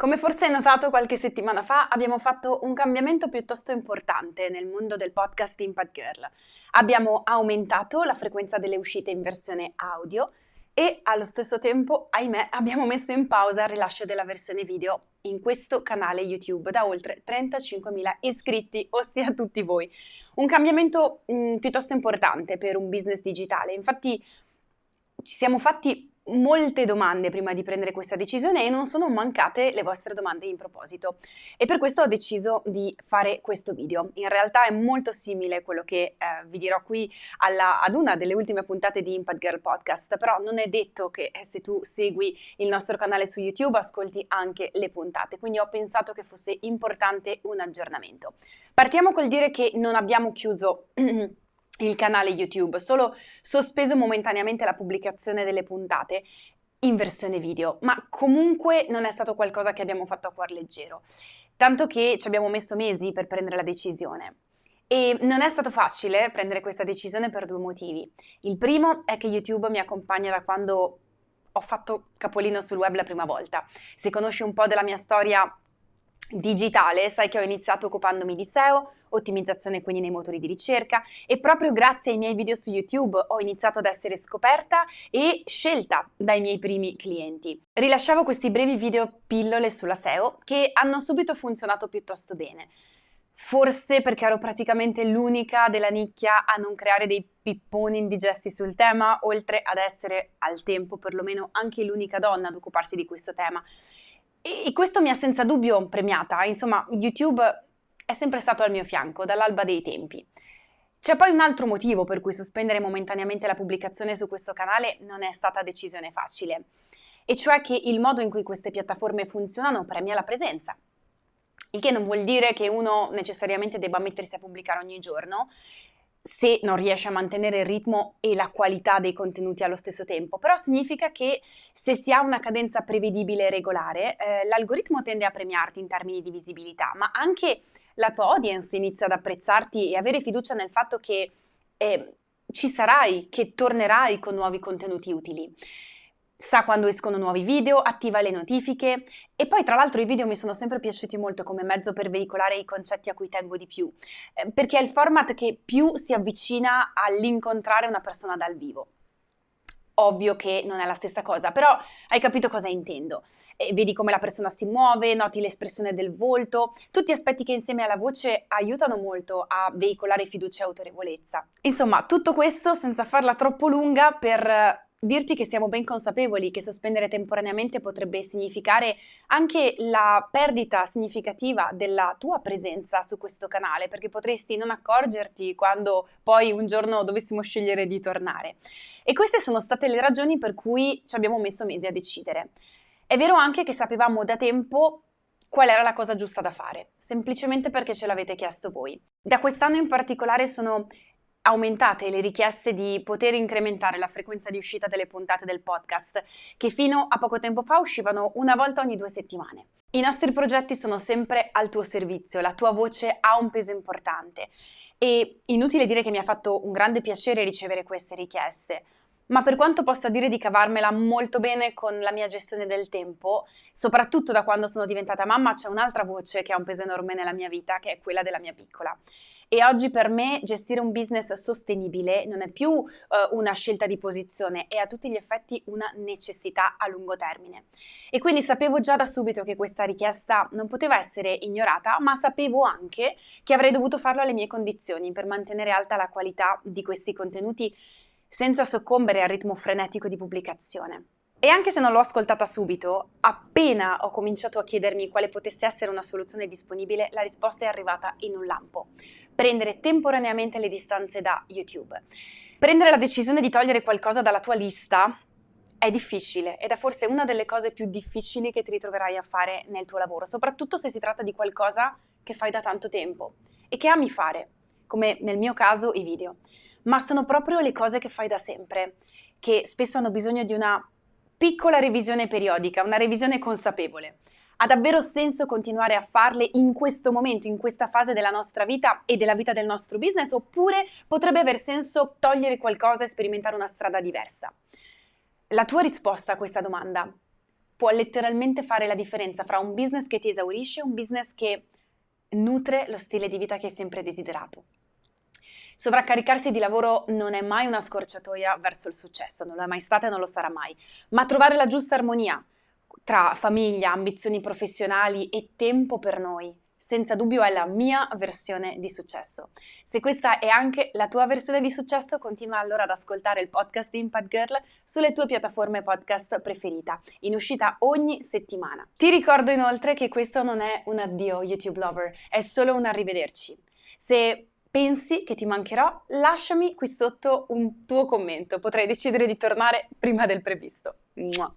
Come forse hai notato qualche settimana fa, abbiamo fatto un cambiamento piuttosto importante nel mondo del podcast Impact Girl. Abbiamo aumentato la frequenza delle uscite in versione audio e allo stesso tempo, ahimè, abbiamo messo in pausa il rilascio della versione video in questo canale YouTube da oltre 35.000 iscritti, ossia tutti voi. Un cambiamento mh, piuttosto importante per un business digitale. Infatti ci siamo fatti molte domande prima di prendere questa decisione e non sono mancate le vostre domande in proposito e per questo ho deciso di fare questo video. In realtà è molto simile quello che eh, vi dirò qui alla, ad una delle ultime puntate di Impact Girl Podcast, però non è detto che eh, se tu segui il nostro canale su YouTube ascolti anche le puntate, quindi ho pensato che fosse importante un aggiornamento. Partiamo col dire che non abbiamo chiuso il canale YouTube, solo sospeso momentaneamente la pubblicazione delle puntate in versione video, ma comunque non è stato qualcosa che abbiamo fatto a cuor leggero, tanto che ci abbiamo messo mesi per prendere la decisione. E non è stato facile prendere questa decisione per due motivi. Il primo è che YouTube mi accompagna da quando ho fatto capolino sul web la prima volta. Se conosci un po' della mia storia digitale, sai che ho iniziato occupandomi di SEO, ottimizzazione quindi nei motori di ricerca e proprio grazie ai miei video su YouTube ho iniziato ad essere scoperta e scelta dai miei primi clienti. Rilasciavo questi brevi video pillole sulla SEO che hanno subito funzionato piuttosto bene. Forse perché ero praticamente l'unica della nicchia a non creare dei pipponi indigesti sul tema, oltre ad essere al tempo perlomeno anche l'unica donna ad occuparsi di questo tema. E questo mi ha senza dubbio premiata, insomma YouTube è sempre stato al mio fianco dall'alba dei tempi. C'è poi un altro motivo per cui sospendere momentaneamente la pubblicazione su questo canale non è stata decisione facile, e cioè che il modo in cui queste piattaforme funzionano premia la presenza. Il che non vuol dire che uno necessariamente debba mettersi a pubblicare ogni giorno, se non riesce a mantenere il ritmo e la qualità dei contenuti allo stesso tempo, però significa che se si ha una cadenza prevedibile e regolare, eh, l'algoritmo tende a premiarti in termini di visibilità, ma anche la tua audience inizia ad apprezzarti e avere fiducia nel fatto che eh, ci sarai, che tornerai con nuovi contenuti utili sa quando escono nuovi video, attiva le notifiche e poi tra l'altro i video mi sono sempre piaciuti molto come mezzo per veicolare i concetti a cui tengo di più, eh, perché è il format che più si avvicina all'incontrare una persona dal vivo. Ovvio che non è la stessa cosa, però hai capito cosa intendo. E vedi come la persona si muove, noti l'espressione del volto, tutti aspetti che insieme alla voce aiutano molto a veicolare fiducia e autorevolezza. Insomma, tutto questo senza farla troppo lunga per dirti che siamo ben consapevoli che sospendere temporaneamente potrebbe significare anche la perdita significativa della tua presenza su questo canale, perché potresti non accorgerti quando poi un giorno dovessimo scegliere di tornare. E queste sono state le ragioni per cui ci abbiamo messo mesi a decidere. È vero anche che sapevamo da tempo qual era la cosa giusta da fare, semplicemente perché ce l'avete chiesto voi. Da quest'anno in particolare sono aumentate le richieste di poter incrementare la frequenza di uscita delle puntate del podcast, che fino a poco tempo fa uscivano una volta ogni due settimane. I nostri progetti sono sempre al tuo servizio, la tua voce ha un peso importante e inutile dire che mi ha fatto un grande piacere ricevere queste richieste. Ma per quanto possa dire di cavarmela molto bene con la mia gestione del tempo, soprattutto da quando sono diventata mamma, c'è un'altra voce che ha un peso enorme nella mia vita, che è quella della mia piccola. E oggi per me gestire un business sostenibile non è più uh, una scelta di posizione, è a tutti gli effetti una necessità a lungo termine. E quindi sapevo già da subito che questa richiesta non poteva essere ignorata, ma sapevo anche che avrei dovuto farlo alle mie condizioni per mantenere alta la qualità di questi contenuti senza soccombere al ritmo frenetico di pubblicazione. E anche se non l'ho ascoltata subito, appena ho cominciato a chiedermi quale potesse essere una soluzione disponibile, la risposta è arrivata in un lampo prendere temporaneamente le distanze da YouTube. Prendere la decisione di togliere qualcosa dalla tua lista è difficile ed è forse una delle cose più difficili che ti ritroverai a fare nel tuo lavoro, soprattutto se si tratta di qualcosa che fai da tanto tempo e che ami fare, come nel mio caso i video. Ma sono proprio le cose che fai da sempre, che spesso hanno bisogno di una piccola revisione periodica, una revisione consapevole. Ha davvero senso continuare a farle in questo momento, in questa fase della nostra vita e della vita del nostro business, oppure potrebbe aver senso togliere qualcosa e sperimentare una strada diversa? La tua risposta a questa domanda può letteralmente fare la differenza fra un business che ti esaurisce e un business che nutre lo stile di vita che hai sempre desiderato. Sovraccaricarsi di lavoro non è mai una scorciatoia verso il successo, non lo è mai stata e non lo sarà mai, ma trovare la giusta armonia tra famiglia, ambizioni professionali e tempo per noi, senza dubbio è la mia versione di successo. Se questa è anche la tua versione di successo, continua allora ad ascoltare il podcast di Impact Girl sulle tue piattaforme podcast preferita, in uscita ogni settimana. Ti ricordo inoltre che questo non è un addio YouTube lover, è solo un arrivederci. Se pensi che ti mancherò, lasciami qui sotto un tuo commento, potrei decidere di tornare prima del previsto. Mua.